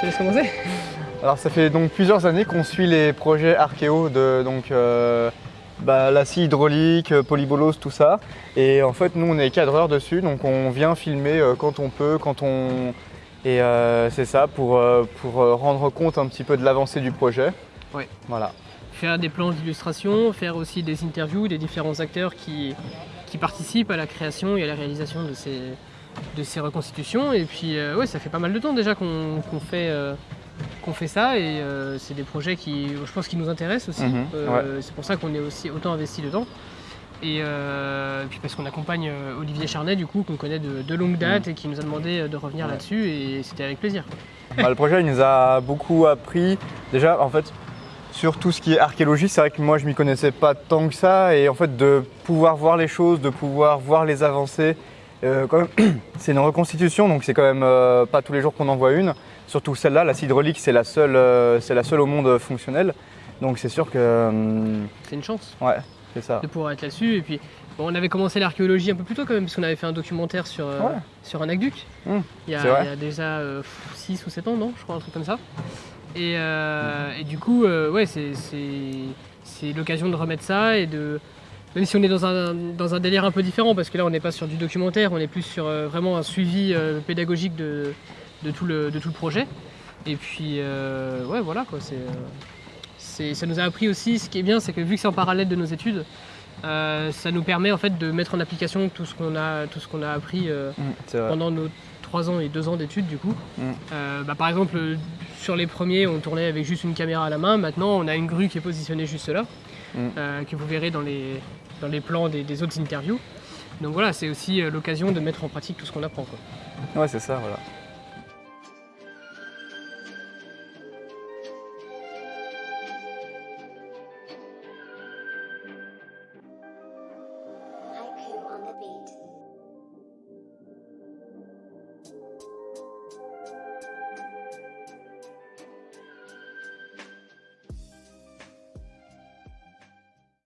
te laisse commencer. Alors ça fait donc plusieurs années qu'on suit les projets Archéo de donc euh, bah, la scie hydraulique, euh, polybolose, tout ça. Et en fait nous on est cadreurs dessus, donc on vient filmer euh, quand on peut, quand on. Et euh, c'est ça pour, pour rendre compte un petit peu de l'avancée du projet. Oui. Voilà. Faire des planches d'illustration, faire aussi des interviews des différents acteurs qui, qui participent à la création et à la réalisation de ces, de ces reconstitutions. Et puis euh, ouais, ça fait pas mal de temps déjà qu'on qu'on fait, euh, qu'on fait ça et euh, c'est des projets qui, je pense, qui nous intéressent aussi. Mhm, Euh, C'est pour ça qu'on est aussi autant investi dedans. Et, euh, puis parce qu'on accompagne Olivier Charnet du coup qu'on connaît de, de longue date et qui nous a demandé de revenir Ouais. là-dessus et c'était avec plaisir. Bah, le projet il nous a beaucoup appris. Déjà en fait sur tout ce qui est archéologie, c'est vrai que moi je m'y connaissais pas tant que ça et en fait de pouvoir voir les choses, de pouvoir voir les avancées. Euh, c'est une reconstitution donc c'est quand même euh, pas tous les jours qu'on en voit une. Surtout celle-là, la hydraulique, c'est la seule, euh, c'est la seule au monde fonctionnelle. Donc c'est sûr que C'est une chance. ouais, c'est ça. de pouvoir être là-dessus. Et puis, bon, on avait commencé l'archéologie un peu plus tôt quand même, parce qu'on avait fait un documentaire sur, euh, Ouais. sur un aqueduc. Mmh, il, y a, c'est vrai. il y a déjà 6 ou 7 ans, non Je crois, un truc comme ça. Et, euh, et du coup, ouais, c'est l'occasion de remettre ça et de. Même si on est dans un, dans un délire un peu différent, parce que là on n'est pas sur du documentaire, on est plus sur euh, vraiment un suivi euh, pédagogique de, de, tout le, de tout le projet. Et puis, euh, ouais, voilà quoi. c'est, ça nous a appris aussi, ce qui est bien, c'est que vu que c'est en parallèle de nos études, ça nous permet en fait de mettre en application tout ce qu'on a, tout ce qu'on a appris Mm, pendant nos 3 ans et 2 ans d'études du coup. Mm. Euh, bah, par exemple, sur les premiers, on tournait avec juste une caméra à la main. Maintenant, on a une grue qui est positionnée juste là, Mm. euh, que vous verrez dans les, dans les plans des, des autres interviews. Donc voilà, c'est aussi euh, l'occasion de mettre en pratique tout ce qu'on apprend. Quoi. Ouais, c'est ça, voilà.